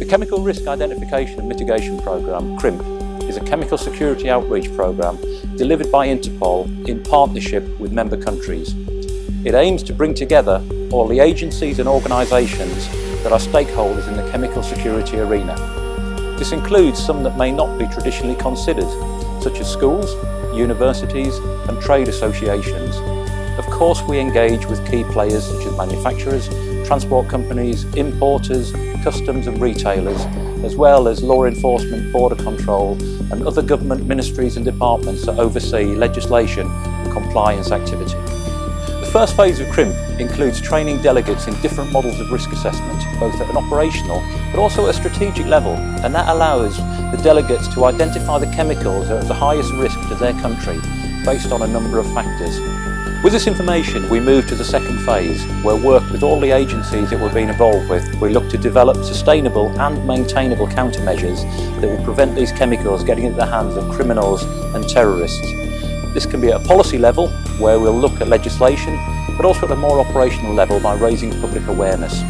The Chemical Risk Identification and Mitigation Programme, CRIMP, is a chemical security outreach programme delivered by Interpol in partnership with member countries. It aims to bring together all the agencies and organisations that are stakeholders in the chemical security arena. This includes some that may not be traditionally considered, such as schools, universities and trade associations. Of course we engage with key players such as manufacturers, transport companies, importers, customs and retailers, as well as law enforcement, border control and other government ministries and departments that oversee legislation and compliance activity. The first phase of CRIMP includes training delegates in different models of risk assessment, both at an operational but also at a strategic level, and that allows the delegates to identify the chemicals that are the highest risk to their country based on a number of factors. With this information, we move to the second phase, where work with all the agencies that we've been involved with, we look to develop sustainable and maintainable countermeasures that will prevent these chemicals getting into the hands of criminals and terrorists. This can be at a policy level, where we'll look at legislation, but also at a more operational level by raising public awareness.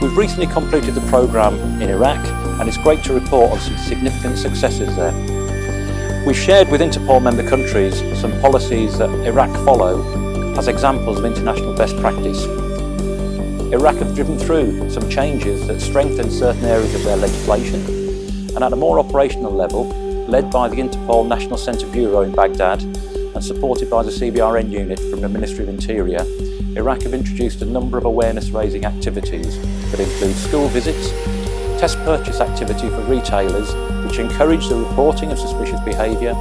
We've recently completed the programme in Iraq, and it's great to report on some significant successes there. We've shared with Interpol member countries some policies that Iraq follow as examples of international best practice. Iraq have driven through some changes that strengthen certain areas of their legislation and at a more operational level, led by the Interpol National Central Bureau in Baghdad and supported by the CBRN unit from the Ministry of Interior, Iraq have introduced a number of awareness raising activities that include school visits, test purchase activity for retailers which encourage the reporting of suspicious behaviour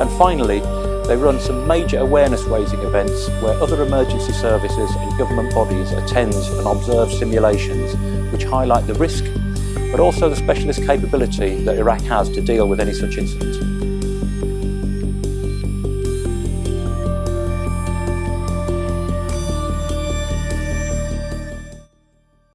and finally they run some major awareness raising events where other emergency services and government bodies attend and observe simulations which highlight the risk but also the specialist capability that Iraq has to deal with any such incident.